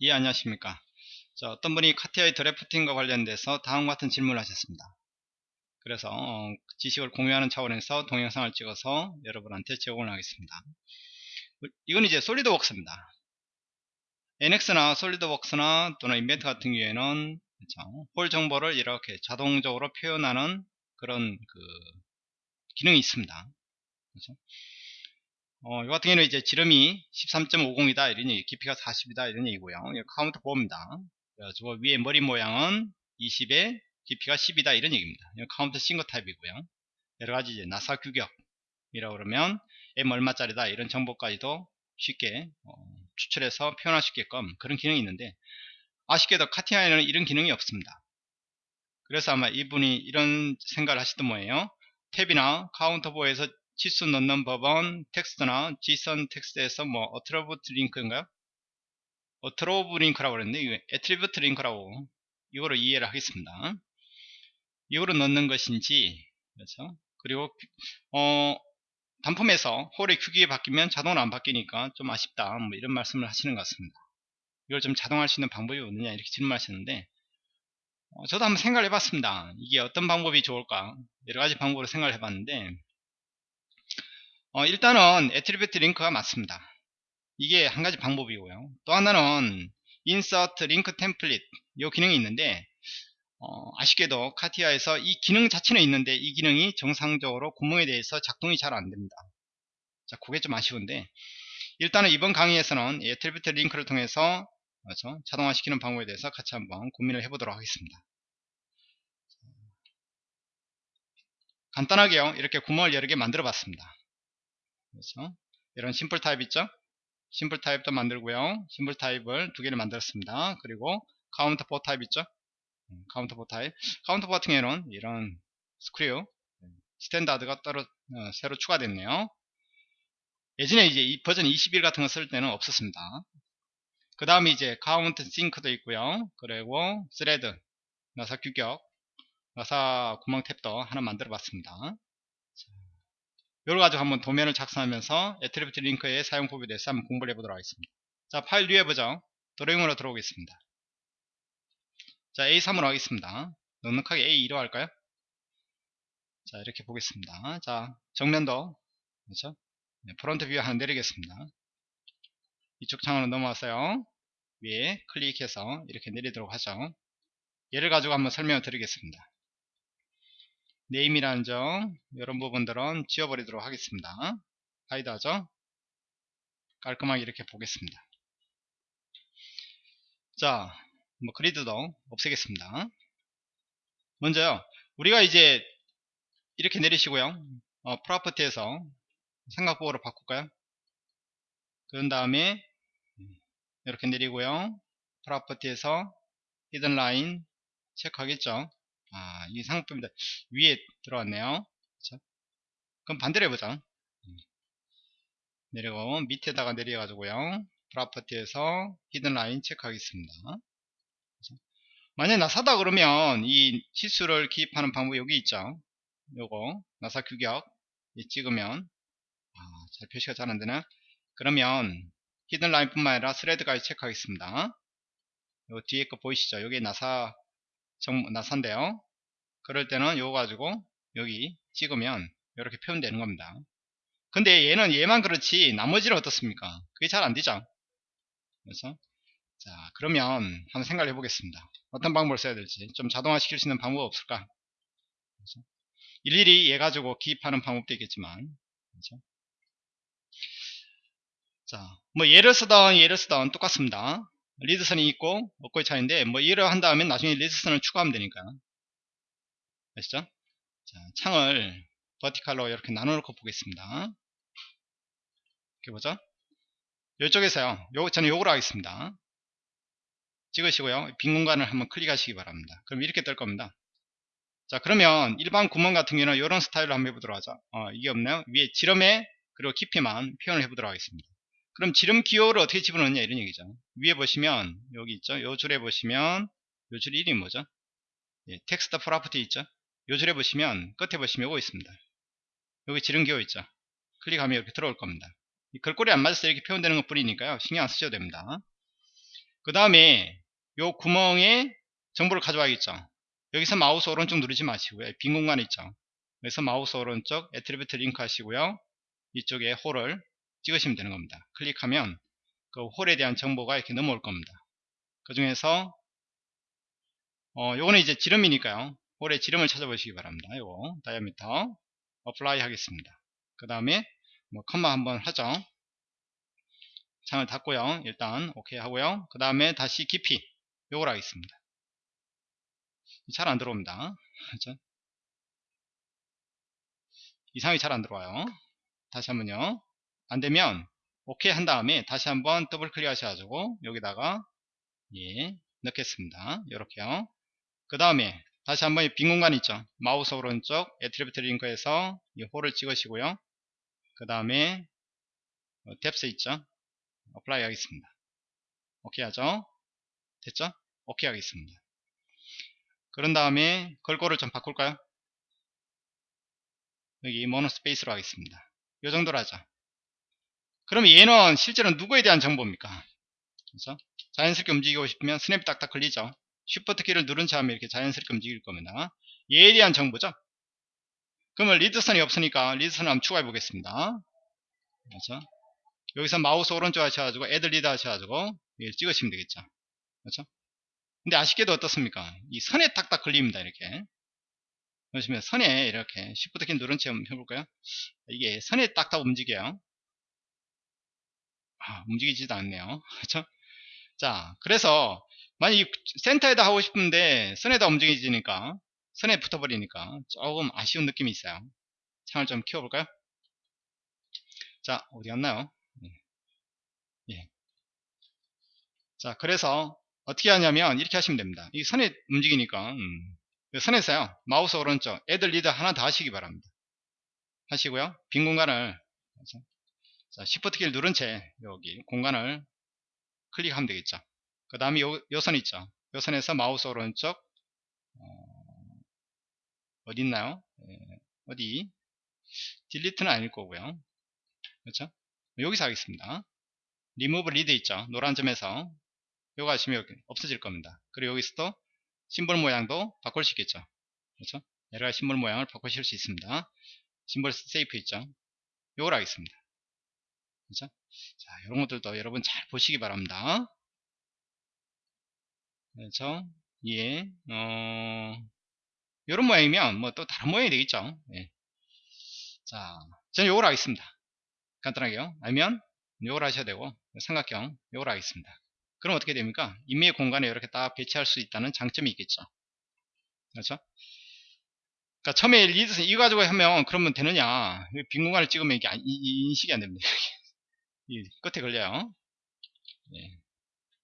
예 안녕하십니까. 자, 어떤 분이 카티아의 드래프팅과 관련돼서 다음과 같은 질문을 하셨습니다. 그래서 어, 지식을 공유하는 차원에서 동영상을 찍어서 여러분한테 제공을 하겠습니다. 이건 이제 솔리드웍스입니다. NX나 솔리드웍스나 또는 인벤트 같은 경우에는 그렇죠? 홀 정보를 이렇게 자동적으로 표현하는 그런 그 기능이 있습니다. 그렇죠? 어, 이 같은 경우는 이제 지름이 13.50이다 이런 얘기, 깊이가 40이다 이런 얘기고요. counterbore입니다. 그래가지고 위에 머리 모양은 20에 깊이가 10이다 이런 얘기입니다. countersink 타입이고요. 여러 가지 이제 나사 규격이라고 그러면 M 얼마짜리다 이런 정보까지도 쉽게 어, 추출해서 표현할 수 있게끔 그런 기능이 있는데 아쉽게도 CATIA에는 이런 기능이 없습니다. 그래서 아마 이분이 이런 생각을 하시던 뭐예요? 탭이나 counterbore에서 치수 넣는 법은 텍스트나 JSON 텍스트에서 뭐 attribute link인가요? attribute link라고 그랬는데 attribute link라고 이거로 이해를 하겠습니다. 이거로 넣는 것인지 그렇죠? 그리고 어 단품에서 hole의 크기가 바뀌면 자동으로 안 바뀌니까 좀 아쉽다 뭐 이런 말씀을 하시는 것 같습니다. 이걸 좀 자동화할 수 있는 방법이 없느냐 이렇게 질문하셨는데 어, 저도 한번 생각을 해봤습니다. 이게 어떤 방법이 좋을까 여러 가지 방법으로 생각을 해봤는데 어, 일단은 attribute link가 맞습니다. 이게 한 가지 방법이고요. 또 하나는 insert link template 이 기능이 있는데 어, 아쉽게도 CATIA에서 이 기능 자체는 있는데 이 기능이 정상적으로 구멍에 대해서 작동이 잘 안됩니다. 자, 그게 좀 아쉬운데 일단은 이번 강의에서는 attribute link를 통해서 그렇죠? 자동화시키는 방법에 대해서 같이 한번 고민을 해보도록 하겠습니다. 간단하게요. 이렇게 구멍을 여러 개 만들어 봤습니다. 그렇죠? 이런 simple 타입 있죠? simple 타입도 만들고요. simple 타입을 두 개를 만들었습니다. 그리고 counterbore 타입 있죠? 음, counterbore 타입. counterbore 같은 경우에는 이런 screw standard가 따로 어, 새로 추가됐네요. 예전에 이제 이 버전 21 같은 거 쓸 때는 없었습니다. 그 다음에 이제 countersink도 있고요. 그리고 thread, 나사 규격, 나사 구멍 탭도 하나 만들어 봤습니다. 여러 가지 한번 도면을 작성하면서 attribute link의 사용법에 대해서 한번 공부를 해보도록 하겠습니다. 자, file new 해 보죠. 드로잉으로 들어오겠습니다. 자, A3으로 하겠습니다. 넉넉하게 A2로 할까요? 자, 이렇게 보겠습니다. 자, 정면도, 그렇죠? 네, front view 하나 내리겠습니다. 이쪽 창으로 넘어왔어요. 위에 클릭해서 이렇게 내리도록 하죠. 얘를 가지고 한번 설명을 드리겠습니다. name이라는 점 이런 부분들은 지워버리도록 하겠습니다. hide 하죠? 깔끔하게 이렇게 보겠습니다. 자, 뭐 grid도 없애겠습니다. 먼저요. 우리가 이제 이렇게 내리시고요. 어, 프로퍼티에서 삼각보호로 바꿀까요? 그런 다음에 이렇게 내리고요. property에서 hidden line 체크하겠죠 아, 이 상품입니다. 위에 들어왔네요. 그쵸? 그럼 반대로 해보자. 내려고 밑에다가 내려가지고요. property에서 hidden line 체크하겠습니다. 그쵸? 만약에 나 사다 그러면 이 치수를 기입하는 방법이 여기 있죠. 요거 나사 규격 찍으면 아, 잘 표시가 잘 안되나 그러면 히든 라인 뿐만 아니라 스레드까지 체크하겠습니다. 요 뒤에 거 보이시죠? 여기 나사 정, 나산데요. 그럴 때는 이거 가지고 여기 찍으면 이렇게 표현되는 겁니다. 근데 얘는 얘만 그렇지 나머지는 어떻습니까? 그게 잘 안되죠. 그래서 자 그러면 한번 생각을 해보겠습니다. 어떤 방법을 써야 될지 좀 자동화 시킬 수 있는 방법 없을까? 그래서 일일이 얘 가지고 기입하는 방법도 있겠지만 그렇죠? 자, 뭐 얘를 쓰던 얘를 쓰던 똑같습니다. 리드선이 있고 없고의 차이인데 뭐 이를 한 다음에 나중에 리드선을 추가하면 되니까. 아시죠? 자, 창을 버티칼로 이렇게 나눠 놓고 보겠습니다. 이렇게 보죠? 이쪽에서요. 요, 저는 요거로 하겠습니다. 찍으시고요. 빈 공간을 한번 클릭하시기 바랍니다. 그럼 이렇게 뜰 겁니다. 자 그러면 일반 구멍 같은 경우는 이런 스타일로 한번 해보도록 하죠. 어, 이게 없네요? 위에 지름에 그리고 깊이만 표현을 해보도록 하겠습니다 그럼 지름 기호를 어떻게 집어넣느냐 이런 얘기죠. 위에 보시면 여기 있죠. 요 줄에 보시면 요 줄 이름이 뭐죠? 예, text property 있죠. 요 줄에 보시면 끝에 보시면 요거 있습니다. 여기 지름 기호 있죠. 클릭하면 이렇게 들어올 겁니다. 글꼴이 안 맞아서 이렇게 표현되는 것 뿐이니까요. 신경 안 쓰셔도 됩니다. 그 다음에 요 구멍에 정보를 가져와야겠죠. 여기서 마우스 오른쪽 누르지 마시고요. 빈 공간 있죠. 그래서 마우스 오른쪽 attribute link 하시고요. 이쪽에 hole을 찍으시면 되는 겁니다. 클릭하면 그 hole에 대한 정보가 이렇게 넘어올 겁니다. 그 중에서 어, 요거는 이제 지름이니까요. hole의 지름을 찾아보시기 바랍니다. 요거 diameter apply 하겠습니다. 그 다음에 뭐 콤마 한번 하죠. 창을 닫고요. 일단 오케이 하고요. 그 다음에 다시 깊이 요걸 하겠습니다. 잘 안 들어옵니다. 그렇죠? 이상이 잘 안 들어와요. 다시 한번요. 안 되면 오케이 한 다음에 다시 한번 더블 클릭 하셔가지고 여기다가 예 넣겠습니다. 이렇게요. 그 다음에 다시 한번 빈 공간 있죠. 마우스 오른쪽 attribute link에서 이 hole을 찍으시고요. 그 다음에 depth 있죠. apply 하겠습니다. 오케이 하죠. 됐죠? 오케이 하겠습니다. 그런 다음에 글꼴을 좀 바꿀까요? 여기 monospace로 하겠습니다. 이 정도로 하죠. 그럼 얘는 실제로 누구에 대한 정보입니까? 그래서 자연스럽게 움직이고 싶으면 snap이 딱딱 걸리죠. Shift 키를 누른 채 하면 이렇게 자연스럽게 움직일 겁니다. 얘에 대한 정보죠. 그러면 리드선이 없으니까 리드선을 한번 추가해 보겠습니다. 그렇죠? 여기서 마우스 오른쪽 하셔가지고 Add Leader 하셔가지고 찍으시면 되겠죠. 그렇죠? 근데 아쉽게도 어떻습니까? 이 선에 딱딱 걸립니다. 이렇게. 보시면 선에 이렇게 Shift 키 누른 채 해볼까요? 이게 선에 딱딱 움직여요. 아, 움직이지도 않네요. 그렇죠? 자, 그래서 만약 이 센터에다 하고 싶은데 선에다 움직이지니까 선에 붙어버리니까 조금 아쉬운 느낌이 있어요. 창을 좀 키워볼까요? 자, 어디 갔나요? 예. 예. 자, 그래서 어떻게 하냐면 이렇게 하시면 됩니다. 이 선에 움직이니까 음, 그 선에서요 마우스 오른쪽 애들 리더 하나 더 하시기 바랍니다. 하시고요 빈 공간을 자, Shift 키를 누른 채 여기 공간을 클릭하면 되겠죠. 그 다음에 요, 요선 있죠. 요 선에서 마우스 오른쪽 어, 어디 있나요? 예, 어디 Delete는 아닐 거고요. 그렇죠? 여기서 하겠습니다. 리무브 리드 있죠. 노란 점에서 요거 하시면 없어질 겁니다. 그리고 여기서도 심볼 모양도 바꿀 수 있겠죠. 그렇죠? 여러 가지 심볼 모양을 바꾸실 수 있습니다. 심볼 세이프 있죠. 요걸 하겠습니다. 그렇죠? 자, 이런 것들도 여러분 잘 보시기 바랍니다. 그렇죠? 예, 어, 이런 모양이면 뭐 또 다른 모양이 되겠죠. 예. 자, 저는 요걸 하겠습니다. 간단하게요. 아니면 요걸 하셔야 되고 삼각형 요걸 하겠습니다. 그럼 어떻게 됩니까? 임의 공간에 이렇게 딱 배치할 수 있다는 장점이 있겠죠. 그렇죠? 그러니까 처음에 리드선 이거 가지고 하면 그러면 되느냐? 빈 공간을 찍으면 이게 인식이 안 됩니다. 이 끝에 걸려요. 예.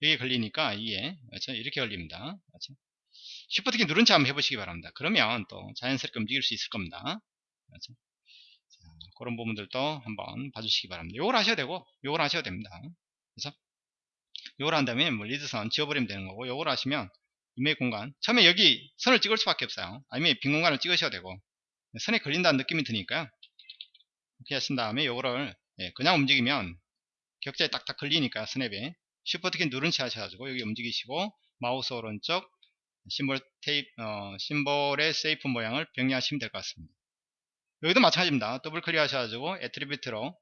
여기 걸리니까 이게 그렇죠? 이렇게 걸립니다. 그렇죠? 슈퍼트키 누른 채 한번 해보시기 바랍니다. 그러면 또 자연스럽게 움직일 수 있을 겁니다. 그렇죠? 자, 그런 부분들도 한번 봐주시기 바랍니다. 요걸 하셔야 되고 요걸 하셔야 됩니다. 그렇죠? 요걸 한 다음에 뭐 리드선 지워버리면 되는 거고 요걸 하시면 이메일 공간 처음에 여기 선을 찍을 수밖에 없어요 아니면 빈 공간을 찍으셔야 되고 선에 걸린다는 느낌이 드니까요 이렇게 하신 다음에 요거를 예, 그냥 움직이면 격자에 딱딱 걸리니까 스냅에 슈퍼트키 누른 채 하셔가지고 여기 움직이시고 마우스 오른쪽 심볼 테이프 어, 심볼의 세이프 모양을 병리하시면 될 것 같습니다 여기도 마찬가지입니다 더블 클릭 하셔가지고 애트리뷰트로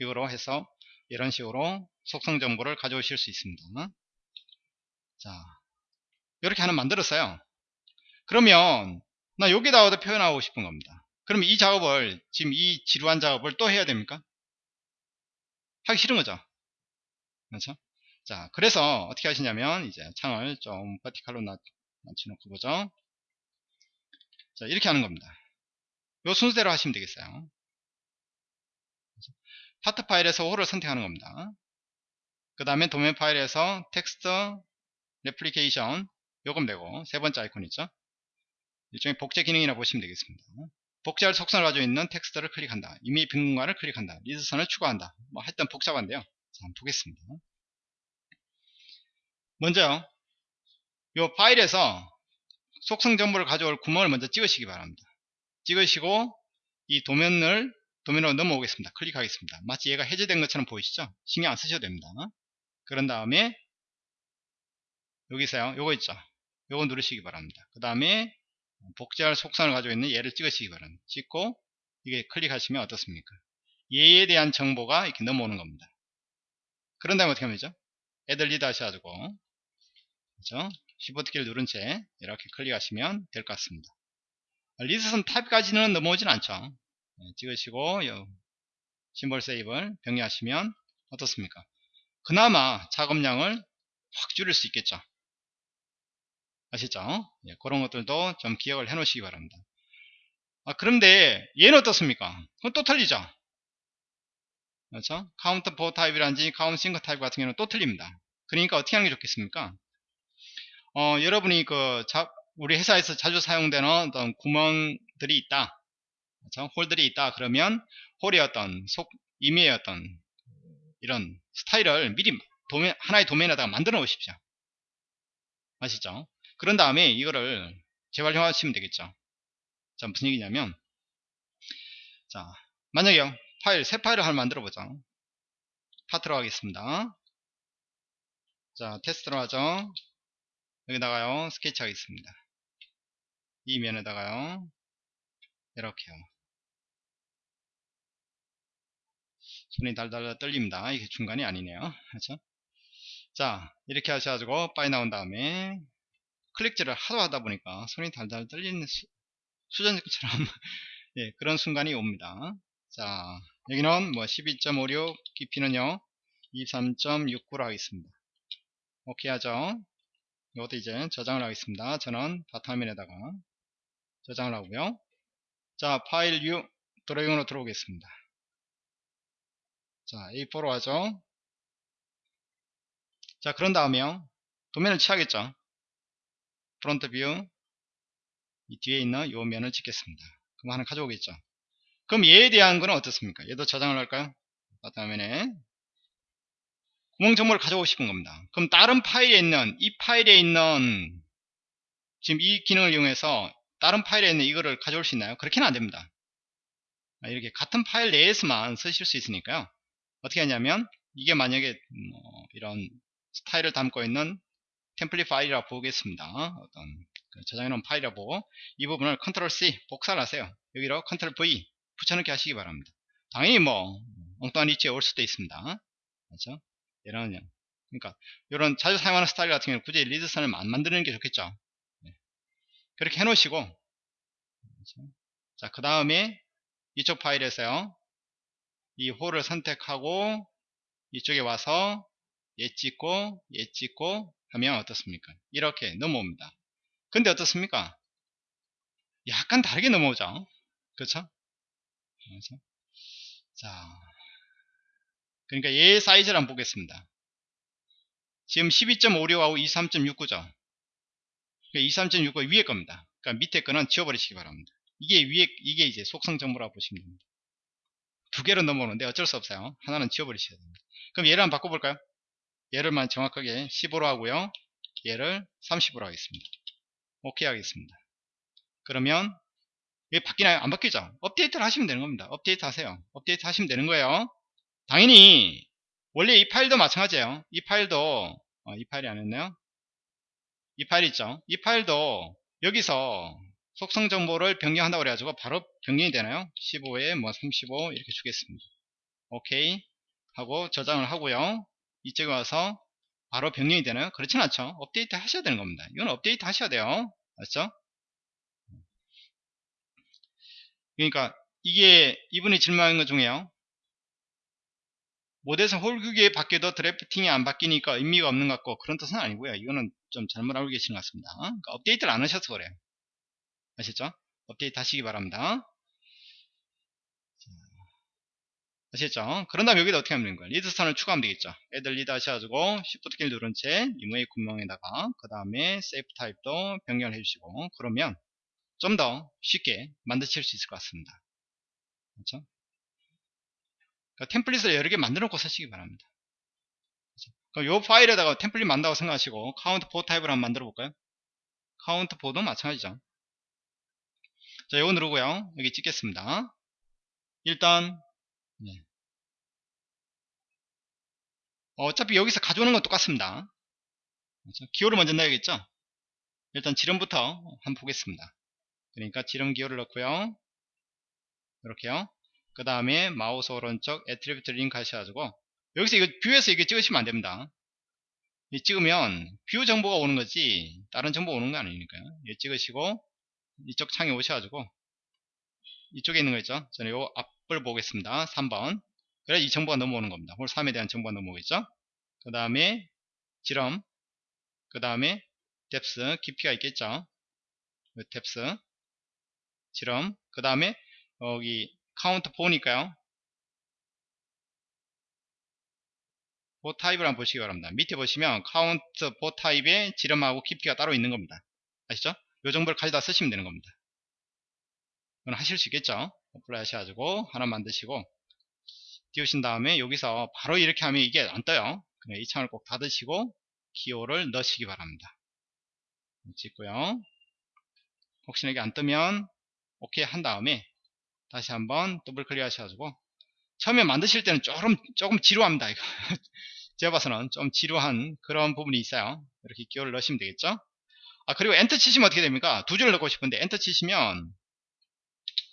이거로 해서 이런 식으로 속성 정보를 가져오실 수 있습니다. 자, 이렇게 하나 만들었어요. 그러면 나 여기다가도 표현하고 싶은 겁니다. 그럼 이 작업을 지금 이 지루한 작업을 또 해야 됩니까? 하기 싫은 거죠. 그렇죠? 자, 그래서 어떻게 하시냐면 이제 창을 좀 버티칼로 낮춰놓고 보죠. 자, 이렇게 하는 겁니다. 요 순서대로 하시면 되겠어요. 파트 파일에서 홀을 선택하는 겁니다. 그 다음에 도면 파일에서 텍스트 Replication 요건데요 세 번째 아이콘 있죠. 일종의 복제 기능이라 보시면 되겠습니다. 복제할 속성을 가지고 있는 텍스트를 클릭한다. 임의 빈 공간을 클릭한다. 리드선을 추가한다. 뭐 하여튼 복잡한데요. 자, 한번 보겠습니다. 먼저요. 요 파일에서 속성 정보를 가져올 구멍을 먼저 찍으시기 바랍니다. 찍으시고 이 도면을 도면으로 넘어오겠습니다. 클릭하겠습니다. 마치 얘가 해제된 것처럼 보이시죠? 신경 안 쓰셔도 됩니다. 그런 다음에 여기서요 요거 있죠 요거 누르시기 바랍니다 그 다음에 복제할 속성을 가지고 있는 얘를 찍으시기 바랍니다. 찍고 이게 클릭하시면 어떻습니까? 얘에 대한 정보가 이렇게 넘어오는 겁니다. 그런 다음에 어떻게 하면 되죠? Add Leader 하셔가지고 그죠? Shift 키를 누른 채 이렇게 클릭하시면 될 것 같습니다. 리드선 타입까지는 넘어오진 않죠. 네, 찍으시고 요 Symbol Shape를 변경하시면 어떻습니까? 그나마 작업량을 확 줄일 수 있겠죠 아시죠? 예, 그런 것들도 좀 기억을 해 놓으시기 바랍니다. 아, 그런데 얘는 어떻습니까? 그건 또 틀리죠? 그렇죠? Counterbore 타입이란지 Countersink 타입 같은 경우는 또 틀립니다. 그러니까 어떻게 하는 게 좋겠습니까? 어, 여러분이 그 자, 우리 회사에서 자주 사용되는 어떤 구멍들이 있다. 그렇죠? 홀들이 있다. 그러면 홀의 어떤 속 임의의 어떤 이런 스타일을 미리 도면, 하나의 도면에다가 만들어 놓으십시오. 아시죠 그런 다음에 이거를 재활용하시면 되겠죠. 자 무슨 얘기냐면 자 만약에 파일 새 파일을 하나 만들어 보자. 파트로 하겠습니다. 자 테스트로 하죠? 여기다가요 스케치 하겠습니다. 이 면에다가요 이렇게요. 손이 달달 떨립니다. 이게 중간이 아니네요. 그렇죠? 자 이렇게 하셔가지고 빠져 나온 다음에 클릭질을 하도 하다 보니까 손이 달달 떨리는 수, 전처럼 예, 그런 순간이 옵니다. 자 여기는 뭐 12.56 깊이는요 23.69로 하겠습니다. 오케이 하죠? 이것도 이제 저장을 하겠습니다. 저는 바탕화면에다가 저장을 하고요. 자 파일 U 드로잉으로 들어오겠습니다. 자 A4로 하죠? 자 그런 다음에요. 도면을 취하겠죠 Front View 이 뒤에 있는 요 면을 찍겠습니다. 그럼 하나 가져오겠죠? 그럼 얘에 대한 거는 어떻습니까? 얘도 저장을 할까요? 바탕화면에 구멍 정보를 가져오고 싶은 겁니다. 그럼 다른 파일에 있는 이 파일에 있는 지금 이 기능을 이용해서 다른 파일에 있는 이거를 가져올 수 있나요? 그렇게는 안 됩니다. 이렇게 같은 파일 내에서만 쓰실 수 있으니까요. 어떻게 하냐면 이게 만약에 뭐 이런 스타일을 담고 있는 템플릿 파일이라고 보겠습니다. 어떤 그 저장해 놓은 파일이라고 보고 이 부분을 컨트롤 C 복사를 하세요. 여기로 컨트롤 V 붙여넣기 하시기 바랍니다. 당연히 뭐 엉뚱한 위치에 올 수도 있습니다. 그렇죠? 이런 그러니까 이런 자주 사용하는 스타일 같은 경우는 굳이 리드선을 안 만드는 게 좋겠죠. 네. 그렇게 해놓으시고 그렇죠? 자그 다음에 이쪽 파일에서요 이 홀을 선택하고 이쪽에 와서 얘 찍고 얘 찍고 하면 어떻습니까? 이렇게 넘어옵니다. 근데 어떻습니까? 약간 다르게 넘어오죠? 그렇죠? 그렇죠? 자 그러니까 얘 사이즈를 한번 보겠습니다. 지금 12.56하고 23.69죠? 23.69 위에 겁니다. 그러니까 밑에 거는 지워버리시기 바랍니다. 이게 위에 이게 이제 속성 정보라고 보시면 됩니다. 두 개로 넘어오는데 어쩔 수 없어요. 하나는 지워버리셔야 됩니다. 그럼 얘를 한번 바꿔볼까요 얘를만 정확하게 15로 하고요. 얘를 30으로 하겠습니다. 오케이 하겠습니다. 그러면 이게 바뀌나요? 안 바뀌죠? 업데이트를 하시면 되는 겁니다. 업데이트 하세요. 업데이트 하시면 되는 거예요. 당연히 원래 이 파일도 마찬가지예요. 이 파일도 어, 이 파일이 아니었네요. 이 파일 있죠? 이 파일도 여기서 속성 정보를 변경한다고 그래가지고 바로 변경이 되나요? 15에 뭐 35 이렇게 주겠습니다. 오케이 하고 저장을 하고요 이쪽에 와서 바로 변경이 되나요 그렇진 않죠. 업데이트 하셔야 되는 겁니다. 이건 업데이트 하셔야 돼요. 맞죠? 그러니까 이게 이분이 질문한 것 중에요. 모델에서 홀 규격이 바뀌어도 Drafting이 안 바뀌니까 의미가 없는 것 같고 그런 뜻은 아니고요. 이거는 좀 잘못 알고 계신 것 같습니다. 그러니까 업데이트를 안 하셔서 그래요. 아셨죠? 업데이트 하시기 바랍니다 아시겠죠? 그런 다음에 여기다 어떻게 하면 되는 거예요? 리드선을 추가하면 되겠죠? Add Leader 하셔가지고 Shift 키를 누른 채 임의의 구멍에다가 그 다음에 Shape 타입도 변경을 해주시고 그러면 좀 더 쉽게 만드실 수 있을 것 같습니다. 그렇죠? 그러니까 템플릿을 여러 개 만들어 놓고 쓰시기 바랍니다. 그렇죠? 이 파일에다가 템플릿 만든다고 생각하시고 Counterbore 타입을 한번 만들어 볼까요? 카운트 4도 마찬가지죠. 자, 이거 누르고요. 여기 찍겠습니다. 일단 어차피 여기서 가져오는 건 똑같습니다. 그렇죠? 기호를 먼저 넣어야겠죠? 일단 지름부터 한번 보겠습니다. 그러니까 지름 기호를 넣고요. 이렇게요. 그 다음에 마우스 오른쪽 Attribute Link 하셔가지고 여기서 이거 View에서 이게 찍으시면 안됩니다. 찍으면 View 정보가 오는 거지 다른 정보 오는 거 아니니까요. 이 찍으시고 이쪽 창에 오셔가지고 이쪽에 있는 거 있죠? 저는 요 앞을 보겠습니다. 3번 그래 이 정보가 넘어오는 겁니다. 홀 3에 대한 정보가 넘어오겠죠? 그 다음에 지름 그 다음에 depth 깊이가 있겠죠? depth 지름 그 다음에 여기 counter bore니까요. bore 타입을 한번 보시기 바랍니다. 밑에 보시면 counter bore 타입의 지름하고 깊이가 따로 있는 겁니다. 아시죠? 이 정보를 가져다 쓰시면 되는 겁니다. 그건 하실 수 있겠죠? apply 하셔가지고 하나 만드시고 띄우신 다음에 여기서 바로 이렇게 하면 이게 안 떠요. 이 창을 꼭 닫으시고 기호를 넣으시기 바랍니다. 찍고요. 혹시나 이게 안 뜨면 오케이 한 다음에 다시 한번 더블 클릭 하셔가지고 처음에 만드실 때는 조금 조금 지루합니다 이거. 제가 봐서는 좀 지루한 그런 부분이 있어요. 이렇게 기호를 넣으시면 되겠죠? 아 그리고 엔터 치시면 어떻게 됩니까? 두 줄을 넣고 싶은데 엔터 치시면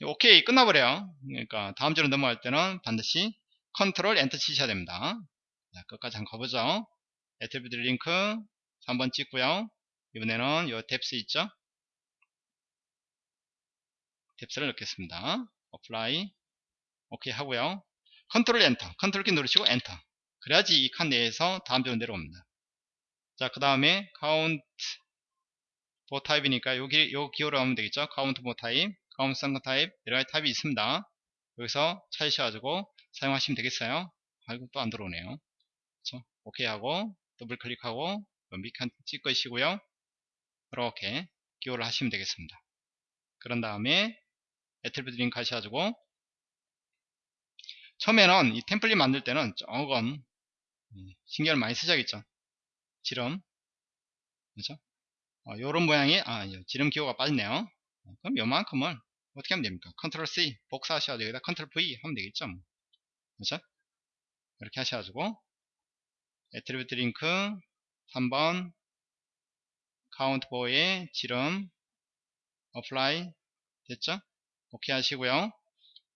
오케이 끝나버려요. 그러니까 다음 줄로 넘어갈 때는 반드시 control enter 치셔야 됩니다. 자, 끝까지 한번 가보죠. attribute link 3번 찍고요. 이번에는 요 depth 있죠? depth를 넣겠습니다. apply. 오케이 하고요. control enter. control 키 누르시고 엔터. 그래야지 이 칸 내에서 다음 줄로 내려옵니다. 자 그 다음에 counter bore 타입이니까 여기 요 기호로 하면 되겠죠? counter bore 타입 counter sunk 타입 여러 가지 타입이 있습니다. 여기서 찾으셔가지고 사용하시면 되겠어요? 아이고 또 안 들어오네요. 그렇죠? 오케이 하고 더블 클릭하고 밑칸 찍으시고요. 이렇게 기호를 하시면 되겠습니다. 그런 다음에 attribute link 하셔가지고 처음에는 이 템플릿 만들 때는 조금 신경을 많이 쓰셔야겠죠? 지름. 그렇죠 어, 요런 모양의 아 지름 기호가 빠졌네요. 그럼 요만큼을 어떻게 하면 됩니까? control C 복사하셔야 되겠다. control V 하면 되겠죠? 뭐. 그렇죠 이렇게 하셔가지고 attribute link 3번 counter bore의 지름 apply 됐죠? 오케이 하시고요.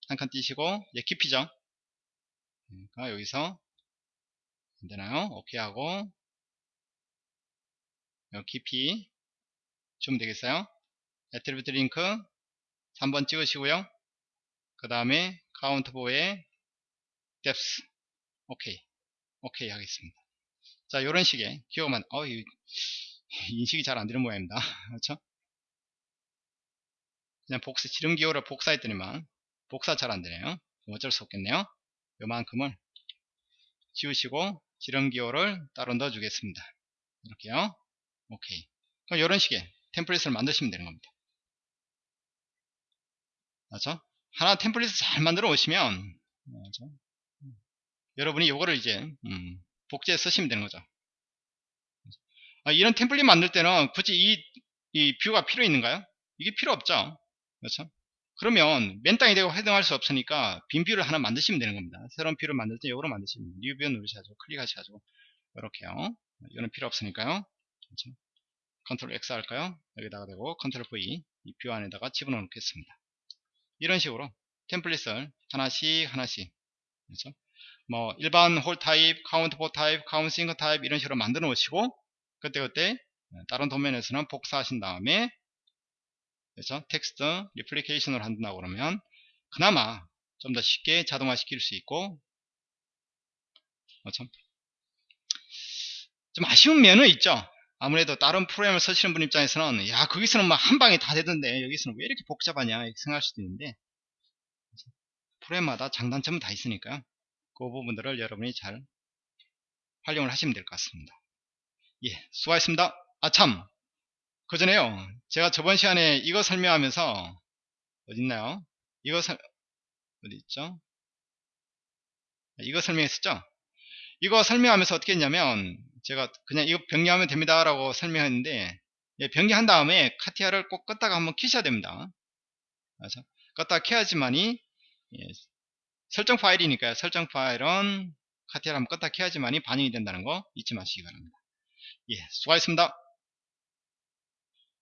한 칸 띄시고 예 깊이죠. 그러니까 여기서 안되나요? 오케이 하고 여기 깊이 주면 되겠어요? attribute link 3번 찍으시고요. 그 다음에 counter bore의 depth 오케이 오케이 하겠습니다. 자 요런 식의 기호만 어 인식이 잘 안되는 모양입니다. 그렇죠? 그냥 복사 지름 기호를 복사했더니만 복사 잘 안되네요. 어쩔 수 없겠네요. 요만큼을 지우시고 지름 기호를 따로 넣어 주겠습니다. 이렇게요. 오케이 그럼 이런 식의 템플릿을 만드시면 되는 겁니다. 맞죠? 하나 템플릿을 잘 만들어 오시면 맞죠? 여러분이 이거를 이제 음, 복제해 쓰시면 되는 거죠. 아, 이런 템플릿 만들 때는 굳이 이, 이 view가 필요 있는가요? 이게 필요 없죠. 그렇죠? 그러면 맨 땅이 되고 해당할 수 없으니까 빈 view를 하나 만드시면 되는 겁니다. 새로운 view를 만들 때 이거로 만드시면 new view 누르셔가지고 클릭하셔가지고 이렇게요. 이거는 필요 없으니까요. 그렇죠? control X 할까요? 여기다가 되고 control V 이 view 안에다가 집어넣어 놓겠습니다. 이런 식으로 템플릿을 하나씩 하나씩. 그렇죠? 뭐 일반 hole 타입, counter bore 타입, counter sink 타입 이런 식으로 만들어 놓으시고 그때그때 다른 도면에서는 복사하신 다음에 그래서 text replication을 한다고 그러면 그나마 좀 더 쉽게 자동화 시킬 수 있고 좀, 좀 아쉬운 면은 있죠. 아무래도 다른 프로그램을 쓰시는 분 입장에서는 야 거기서는 막 한 방에 다 되던데 여기서는 왜 이렇게 복잡하냐 이렇게 생각할 수도 있는데 프로그램마다 장단점은 다 있으니까요 그 부분들을 여러분이 잘 활용을 하시면 될 것 같습니다. 예 수고하셨습니다. 아참. 그 전에요. 제가 저번 시간에 이거 설명하면서 어딨나요? 이거 설 어디 있죠? 이거 설명했었죠? 이거 설명하면서 어떻게 했냐면 제가 그냥 이거 병리하면 됩니다 라고 설명했는데 예, 병리한 다음에 카티아를 꼭 껐다가 한번 키셔야 됩니다. 그래서 껐다가 켜야지만이 예, 설정 파일이니까요 설정 파일은 카티아를 한번 껐다 켜야지만이 반영이 된다는 거 잊지 마시기 바랍니다 예, 수고하셨습니다.